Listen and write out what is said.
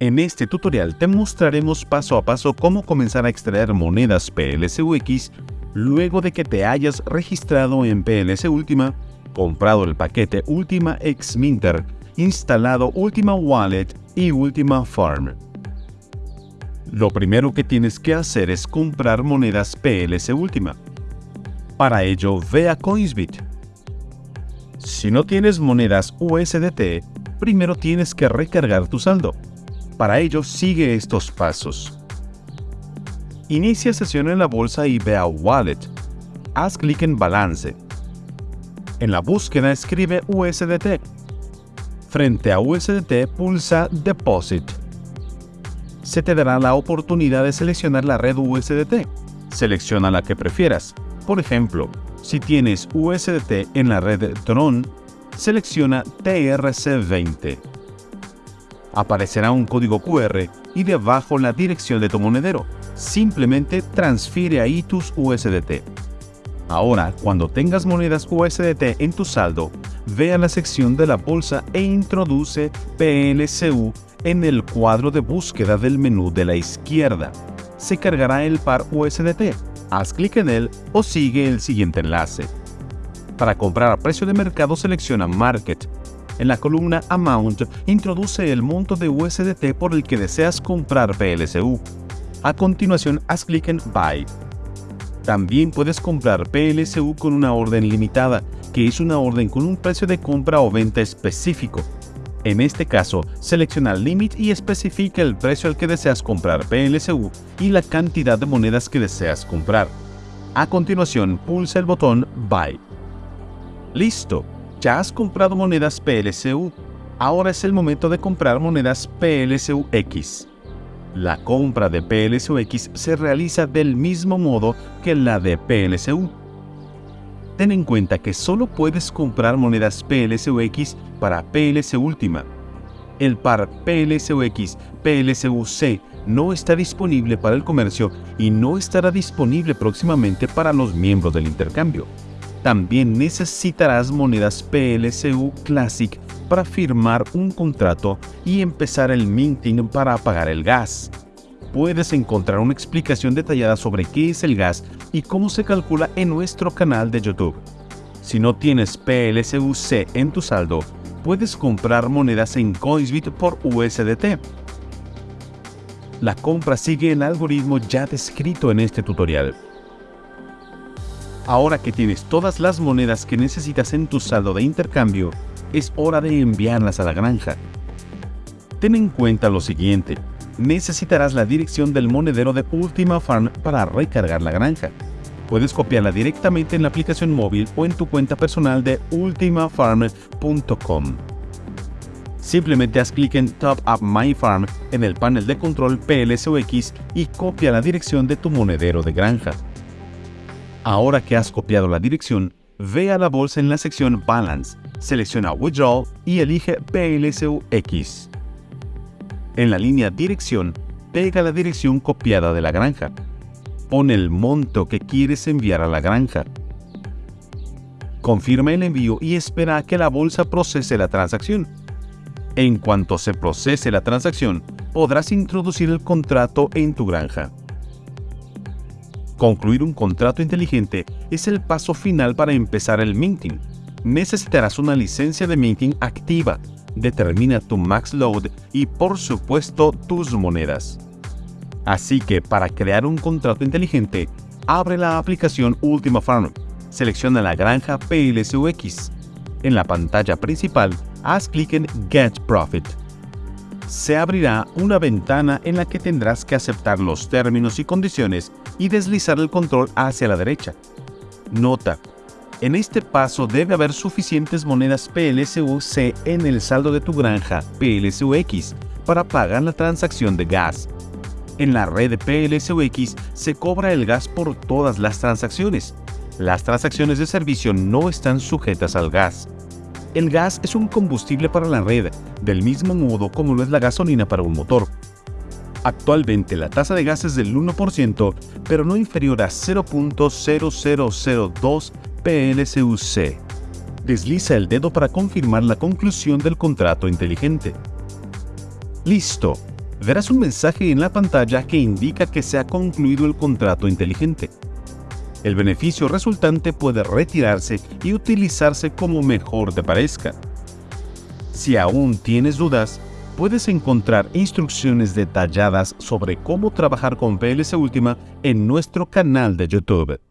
En este tutorial te mostraremos paso a paso cómo comenzar a extraer monedas PLSUX luego de que te hayas registrado en PLS Ultima, comprado el paquete Ultima X Minter, instalado Ultima Wallet y Ultima Farm. Lo primero que tienes que hacer es comprar monedas PLS Ultima. Para ello, ve a Coinsbit. Si no tienes monedas USDT, primero tienes que recargar tu saldo. Para ello, sigue estos pasos. Inicia sesión en la bolsa y ve a Wallet. Haz clic en Balance. En la búsqueda escribe USDT. Frente a USDT pulsa Deposit. Se te dará la oportunidad de seleccionar la red USDT. Selecciona la que prefieras. Por ejemplo, si tienes USDT en la red Tron, selecciona TRC20 aparecerá un código QR y debajo la dirección de tu monedero. Simplemente transfiere ahí tus USDT. Ahora, cuando tengas monedas USDT en tu saldo, ve a la sección de la bolsa e introduce PLCU en el cuadro de búsqueda del menú de la izquierda. Se cargará el par USDT. Haz clic en él o sigue el siguiente enlace. Para comprar a precio de mercado selecciona Market en la columna Amount, introduce el monto de USDT por el que deseas comprar PLSU. A continuación, haz clic en Buy. También puedes comprar PLSU con una orden limitada, que es una orden con un precio de compra o venta específico. En este caso, selecciona Limit y especifica el precio al que deseas comprar PLSU y la cantidad de monedas que deseas comprar. A continuación, pulsa el botón Buy. ¡Listo! Ya has comprado monedas PLCU, ahora es el momento de comprar monedas PLCUX. La compra de PLCUX se realiza del mismo modo que la de PLCU. Ten en cuenta que solo puedes comprar monedas PLCUX para PLC Última. El par PLCUX PLCUC no está disponible para el comercio y no estará disponible próximamente para los miembros del intercambio. También necesitarás monedas PLCU Classic para firmar un contrato y empezar el minting para apagar el gas. Puedes encontrar una explicación detallada sobre qué es el gas y cómo se calcula en nuestro canal de YouTube. Si no tienes PLCUC en tu saldo, puedes comprar monedas en Coinsbit por USDT. La compra sigue el algoritmo ya descrito en este tutorial. Ahora que tienes todas las monedas que necesitas en tu saldo de intercambio, es hora de enviarlas a la granja. Ten en cuenta lo siguiente, necesitarás la dirección del monedero de Ultima Farm para recargar la granja. Puedes copiarla directamente en la aplicación móvil o en tu cuenta personal de ultimafarm.com. Simplemente haz clic en Top Up My Farm en el panel de control PLSOX y copia la dirección de tu monedero de granja. Ahora que has copiado la dirección, ve a la bolsa en la sección Balance, selecciona Withdraw y elige PLSUX. En la línea Dirección, pega la dirección copiada de la granja. Pon el monto que quieres enviar a la granja. Confirma el envío y espera a que la bolsa procese la transacción. En cuanto se procese la transacción, podrás introducir el contrato en tu granja. Concluir un contrato inteligente es el paso final para empezar el minting. Necesitarás una licencia de minting activa. Determina tu max load y por supuesto tus monedas. Así que para crear un contrato inteligente, abre la aplicación Ultima Farm. Selecciona la granja PLSUX. En la pantalla principal, haz clic en Get Profit se abrirá una ventana en la que tendrás que aceptar los términos y condiciones y deslizar el control hacia la derecha. Nota, en este paso debe haber suficientes monedas PLSUC en el saldo de tu granja PLSUX para pagar la transacción de gas. En la red PLSUX se cobra el gas por todas las transacciones. Las transacciones de servicio no están sujetas al gas. El gas es un combustible para la red, del mismo modo como lo es la gasolina para un motor. Actualmente la tasa de gas es del 1%, pero no inferior a 0.0002 PLCUC. Desliza el dedo para confirmar la conclusión del contrato inteligente. Listo. verás un mensaje en la pantalla que indica que se ha concluido el contrato inteligente. El beneficio resultante puede retirarse y utilizarse como mejor te parezca. Si aún tienes dudas, puedes encontrar instrucciones detalladas sobre cómo trabajar con PLC Última en nuestro canal de YouTube.